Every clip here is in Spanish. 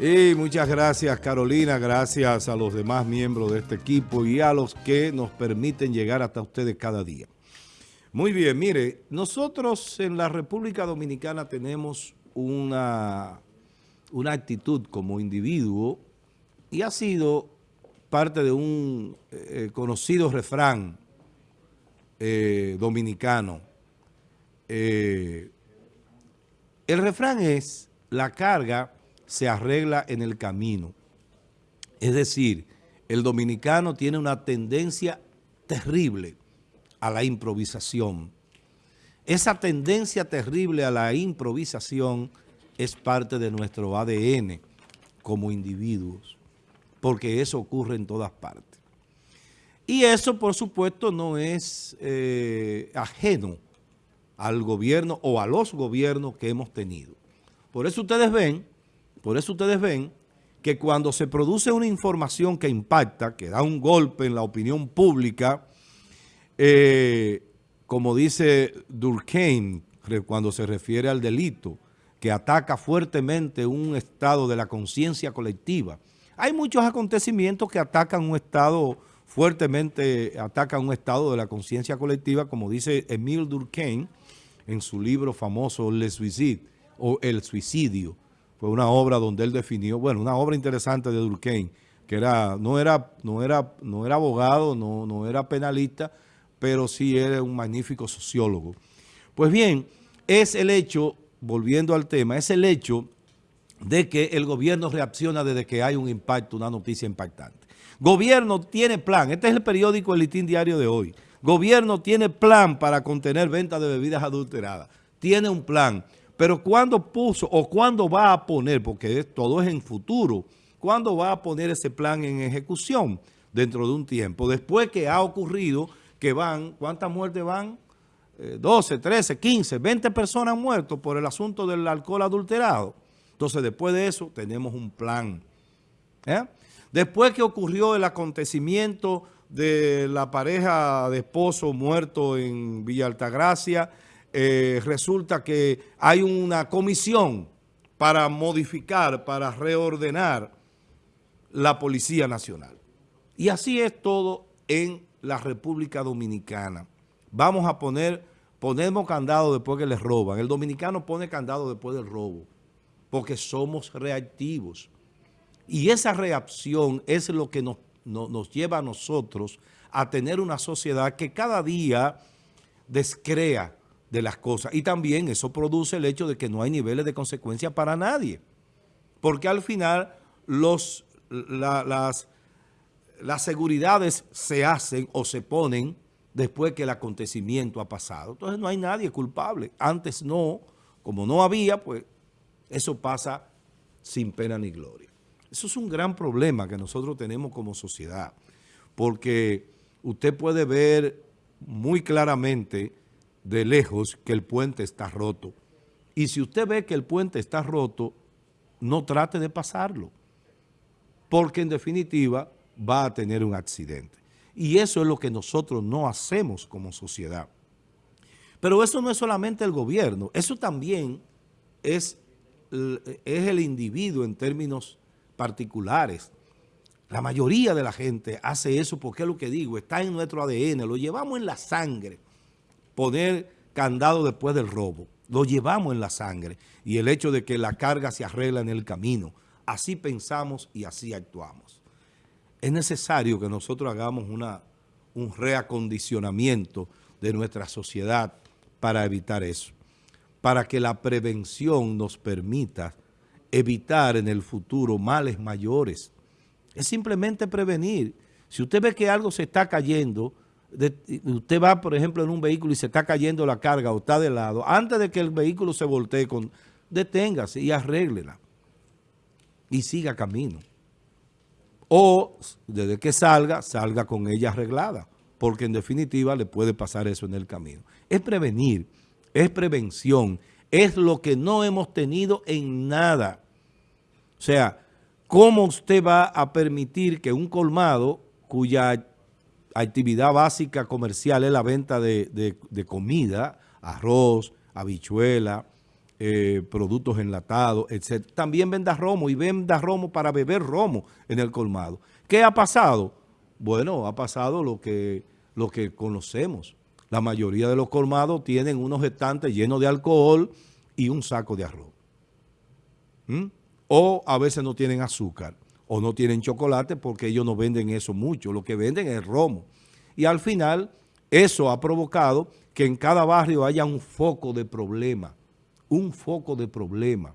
Y muchas gracias Carolina, gracias a los demás miembros de este equipo y a los que nos permiten llegar hasta ustedes cada día. Muy bien, mire, nosotros en la República Dominicana tenemos una, una actitud como individuo y ha sido parte de un eh, conocido refrán eh, dominicano. Eh, el refrán es, la carga se arregla en el camino. Es decir, el dominicano tiene una tendencia terrible a la improvisación. Esa tendencia terrible a la improvisación es parte de nuestro ADN como individuos, porque eso ocurre en todas partes. Y eso, por supuesto, no es eh, ajeno al gobierno o a los gobiernos que hemos tenido. Por eso ustedes ven por eso ustedes ven que cuando se produce una información que impacta, que da un golpe en la opinión pública, eh, como dice Durkheim cuando se refiere al delito, que ataca fuertemente un estado de la conciencia colectiva. Hay muchos acontecimientos que atacan un estado fuertemente, atacan un estado de la conciencia colectiva, como dice Emile Durkheim en su libro famoso Le Suicide, o El Suicidio, fue una obra donde él definió, bueno, una obra interesante de Durkheim, que era, no, era, no, era, no era abogado, no, no era penalista, pero sí era un magnífico sociólogo. Pues bien, es el hecho, volviendo al tema, es el hecho de que el gobierno reacciona desde que hay un impacto, una noticia impactante. Gobierno tiene plan, este es el periódico El Litín Diario de hoy. Gobierno tiene plan para contener ventas de bebidas adulteradas. Tiene un plan. Pero ¿cuándo puso o cuándo va a poner, porque todo es en futuro, cuándo va a poner ese plan en ejecución dentro de un tiempo? Después que ha ocurrido que van, ¿cuántas muertes van? 12, 13, 15, 20 personas muerto por el asunto del alcohol adulterado. Entonces, después de eso, tenemos un plan. ¿eh? Después que ocurrió el acontecimiento de la pareja de esposo muerto en Villa Altagracia, eh, resulta que hay una comisión para modificar, para reordenar la Policía Nacional. Y así es todo en la República Dominicana. Vamos a poner, ponemos candado después que les roban. El dominicano pone candado después del robo, porque somos reactivos. Y esa reacción es lo que nos, nos lleva a nosotros a tener una sociedad que cada día descrea de las cosas. Y también eso produce el hecho de que no hay niveles de consecuencia para nadie. Porque al final los, las, las seguridades se hacen o se ponen después que el acontecimiento ha pasado. Entonces no hay nadie culpable. Antes no, como no había, pues eso pasa sin pena ni gloria. Eso es un gran problema que nosotros tenemos como sociedad, porque usted puede ver muy claramente de lejos que el puente está roto. Y si usted ve que el puente está roto, no trate de pasarlo, porque en definitiva va a tener un accidente. Y eso es lo que nosotros no hacemos como sociedad. Pero eso no es solamente el gobierno, eso también es, es el individuo en términos particulares. La mayoría de la gente hace eso porque es lo que digo, está en nuestro ADN, lo llevamos en la sangre poner candado después del robo. Lo llevamos en la sangre y el hecho de que la carga se arregla en el camino. Así pensamos y así actuamos. Es necesario que nosotros hagamos una, un reacondicionamiento de nuestra sociedad para evitar eso. Para que la prevención nos permita evitar en el futuro males mayores. Es simplemente prevenir. Si usted ve que algo se está cayendo, usted va, por ejemplo, en un vehículo y se está cayendo la carga o está de lado, antes de que el vehículo se voltee, con, deténgase y arréglela y siga camino. O desde que salga, salga con ella arreglada, porque en definitiva le puede pasar eso en el camino. Es prevenir, es prevención, es lo que no hemos tenido en nada. O sea, ¿cómo usted va a permitir que un colmado cuya actividad básica comercial es la venta de, comida, arroz, habichuela, eh, productos enlatados, etc. También venda romo y venda romo para beber romo en el colmado. ¿Qué ha pasado? Bueno, ha pasado lo que, lo que conocemos. La mayoría de los colmados tienen unos estantes llenos de alcohol y un saco de arroz. ¿Mm? O a veces no tienen azúcar o no tienen chocolate porque ellos no venden eso mucho. Lo que venden es romo. Y al final eso ha provocado que en cada barrio haya un foco de problema. Un foco de problema.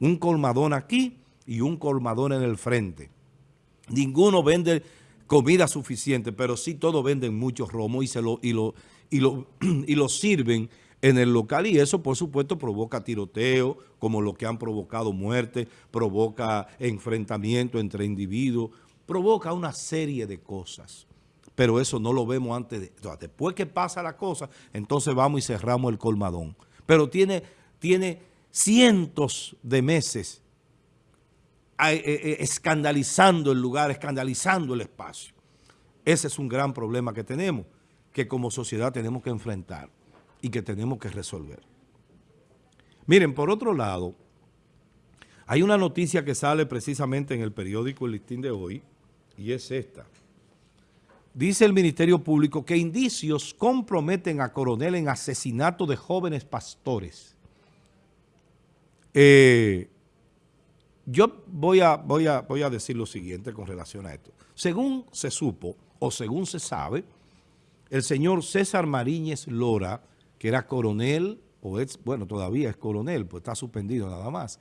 Un colmadón aquí y un colmadón en el frente. Ninguno vende comida suficiente, pero sí todos venden mucho romo y, se lo, y, lo, y, lo, y lo sirven en el local y eso por supuesto provoca tiroteo, como lo que han provocado muerte, provoca enfrentamiento entre individuos, provoca una serie de cosas. Pero eso no lo vemos antes de... Después que pasa la cosa, entonces vamos y cerramos el colmadón. Pero tiene, tiene cientos de meses eh, eh, escandalizando el lugar, escandalizando el espacio. Ese es un gran problema que tenemos, que como sociedad tenemos que enfrentar y que tenemos que resolver. Miren, por otro lado, hay una noticia que sale precisamente en el periódico El Listín de hoy, y es esta. Dice el Ministerio Público que indicios comprometen a Coronel en asesinato de jóvenes pastores. Eh, yo voy a, voy, a, voy a decir lo siguiente con relación a esto. Según se supo, o según se sabe, el señor César Mariñez Lora que era coronel, o es, bueno, todavía es coronel, pues está suspendido nada más.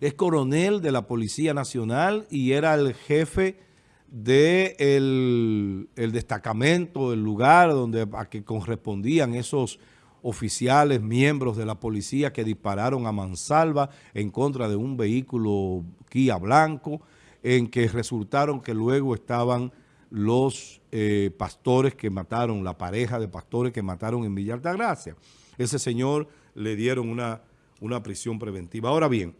Es coronel de la Policía Nacional y era el jefe del de el destacamento, el lugar donde a que correspondían esos oficiales, miembros de la policía que dispararon a mansalva en contra de un vehículo Kia blanco, en que resultaron que luego estaban los eh, pastores que mataron, la pareja de pastores que mataron en Villa Altagracia. Ese señor le dieron una, una prisión preventiva. Ahora bien,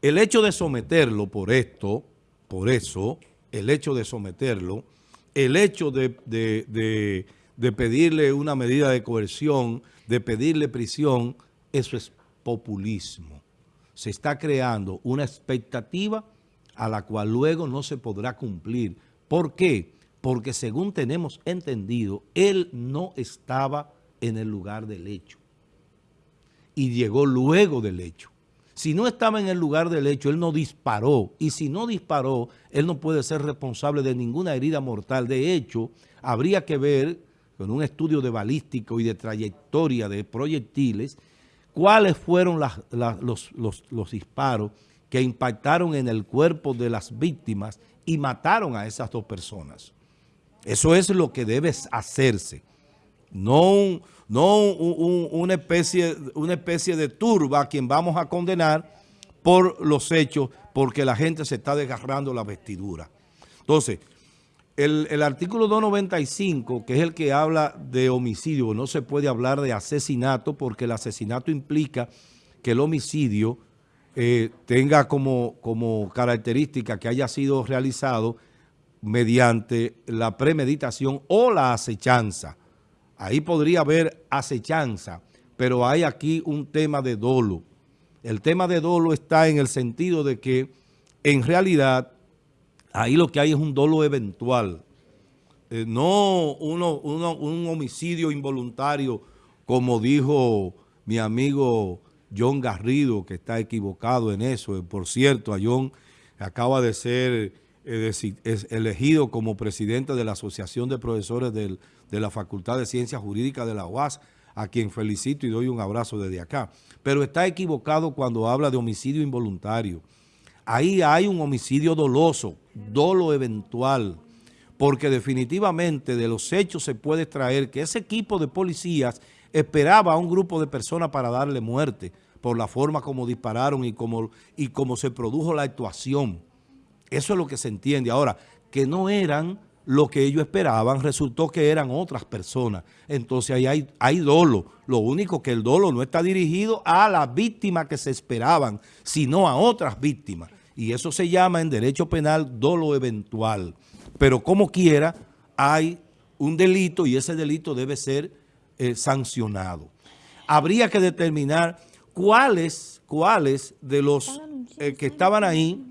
el hecho de someterlo por esto, por eso, el hecho de someterlo, el hecho de, de pedirle una medida de coerción, de pedirle prisión, eso es populismo. Se está creando una expectativa a la cual luego no se podrá cumplir ¿Por qué? Porque según tenemos entendido, él no estaba en el lugar del hecho. Y llegó luego del hecho. Si no estaba en el lugar del hecho, él no disparó. Y si no disparó, él no puede ser responsable de ninguna herida mortal. De hecho, habría que ver, con un estudio de balístico y de trayectoria de proyectiles, cuáles fueron los, los disparos que impactaron en el cuerpo de las víctimas y mataron a esas dos personas. Eso es lo que debe hacerse. No, no una, especie, una especie de turba a quien vamos a condenar por los hechos, porque la gente se está desgarrando la vestidura. Entonces, el, el, artículo 295, que es el que habla de homicidio, no se puede hablar de asesinato porque el asesinato implica que el homicidio eh, tenga como, como característica que haya sido realizado mediante la premeditación o la acechanza. Ahí podría haber acechanza, pero hay aquí un tema de dolo. El tema de dolo está en el sentido de que en realidad ahí lo que hay es un dolo eventual, eh, no uno, un homicidio involuntario como dijo mi amigo John Garrido, que está equivocado en eso. Por cierto, a John acaba de ser eh, elegido como presidente de la Asociación de Profesores de la Facultad de Ciencias Jurídicas de la UAS, a quien felicito y doy un abrazo desde acá. Pero está equivocado cuando habla de homicidio involuntario. Ahí hay un homicidio doloso, dolo eventual, porque definitivamente de los hechos se puede extraer que ese equipo de policías esperaba a un grupo de personas para darle muerte por la forma como dispararon y como, y como se produjo la actuación. Eso es lo que se entiende. Ahora, que no eran lo que ellos esperaban, resultó que eran otras personas. Entonces ahí hay, hay dolo. Lo único que el dolo no está dirigido a las víctimas que se esperaban, sino a otras víctimas. Y eso se llama en derecho penal dolo eventual. Pero como quiera, hay un delito y ese delito debe ser eh, sancionado. Habría que determinar cuáles, cuáles de los eh, que estaban ahí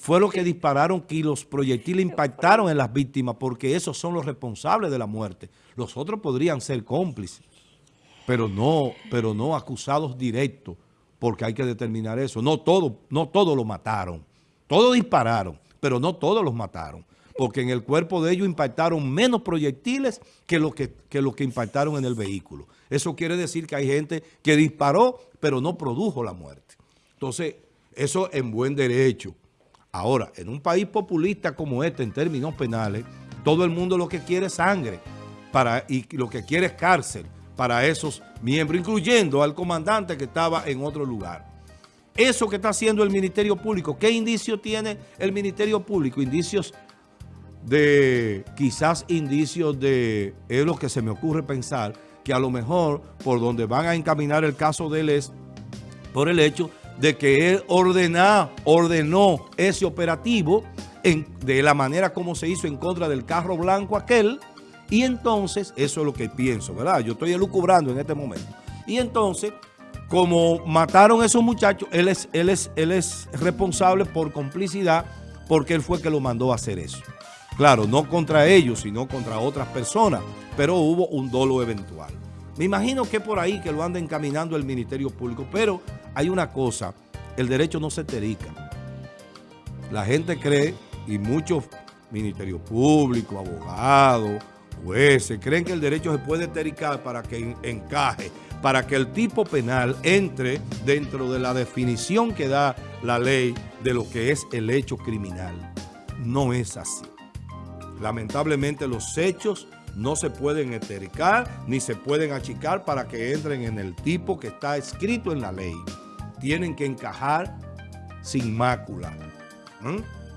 fue lo que dispararon que los proyectiles impactaron en las víctimas, porque esos son los responsables de la muerte. Los otros podrían ser cómplices, pero no, pero no acusados directos, porque hay que determinar eso. No todos no todo lo mataron, todos dispararon, pero no todos los mataron, porque en el cuerpo de ellos impactaron menos proyectiles que lo que, que, lo que impactaron en el vehículo. Eso quiere decir que hay gente que disparó, pero no produjo la muerte. Entonces, eso en buen derecho. Ahora, en un país populista como este, en términos penales, todo el mundo lo que quiere es sangre para, y lo que quiere es cárcel para esos miembros, incluyendo al comandante que estaba en otro lugar. Eso que está haciendo el Ministerio Público, ¿qué indicio tiene el Ministerio Público? Indicios de, quizás indicios de, es lo que se me ocurre pensar, que a lo mejor por donde van a encaminar el caso de él es por el hecho de que él ordenó, ordenó ese operativo de la manera como se hizo en contra del carro blanco aquel, y entonces, eso es lo que pienso, ¿verdad? Yo estoy elucubrando en este momento. Y entonces, como mataron a esos muchachos, él es, él es, él es responsable por complicidad porque él fue que lo mandó a hacer eso. Claro, no contra ellos, sino contra otras personas, pero hubo un dolo eventual. Me imagino que por ahí que lo anda encaminando el Ministerio Público, pero hay una cosa, el derecho no se terica. La gente cree, y muchos ministerios públicos, abogados, jueces, creen que el derecho se puede tericar para que encaje, para que el tipo penal entre dentro de la definición que da la ley de lo que es el hecho criminal. No es así. Lamentablemente los hechos no se pueden etericar ni se pueden achicar para que entren en el tipo que está escrito en la ley. Tienen que encajar sin mácula.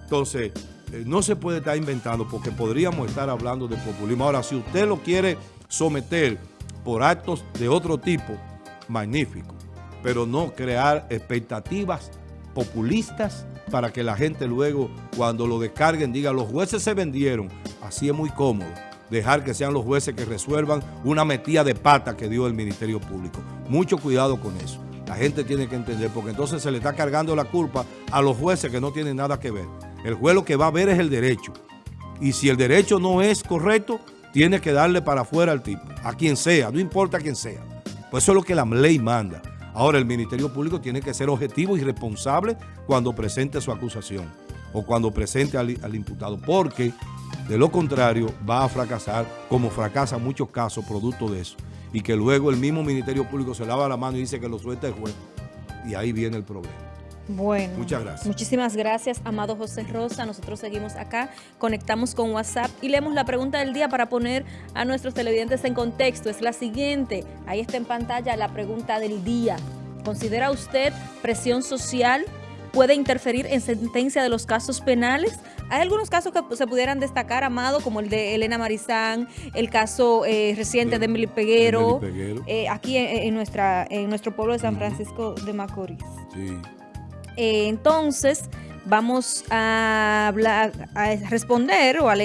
Entonces, eh, no se puede estar inventando porque podríamos estar hablando de populismo. Ahora, si usted lo quiere someter por actos de otro tipo, magnífico. Pero no crear expectativas populistas para que la gente luego, cuando lo descarguen, diga, los jueces se vendieron. Así es muy cómodo dejar que sean los jueces que resuelvan una metida de pata que dio el Ministerio Público. Mucho cuidado con eso. La gente tiene que entender, porque entonces se le está cargando la culpa a los jueces que no tienen nada que ver. El juez lo que va a ver es el derecho. Y si el derecho no es correcto, tiene que darle para afuera al tipo, a quien sea, no importa quién sea. Pues eso es lo que la ley manda. Ahora, el Ministerio Público tiene que ser objetivo y responsable cuando presente su acusación o cuando presente al, al imputado, porque de lo contrario, va a fracasar, como fracasa muchos casos producto de eso. Y que luego el mismo Ministerio Público se lava la mano y dice que lo suelta el juez. Y ahí viene el problema. Bueno, muchas gracias. Muchísimas gracias, amado José Rosa. Nosotros seguimos acá, conectamos con WhatsApp y leemos la pregunta del día para poner a nuestros televidentes en contexto. Es la siguiente, ahí está en pantalla la pregunta del día. ¿Considera usted presión social puede interferir en sentencia de los casos penales. Hay algunos casos que se pudieran destacar, Amado, como el de Elena Marizán, el caso eh, reciente de Emily Peguero, eh, aquí en, nuestra, en nuestro pueblo de San Francisco de Macorís. Sí. Eh, entonces, vamos a, hablar, a responder o a leer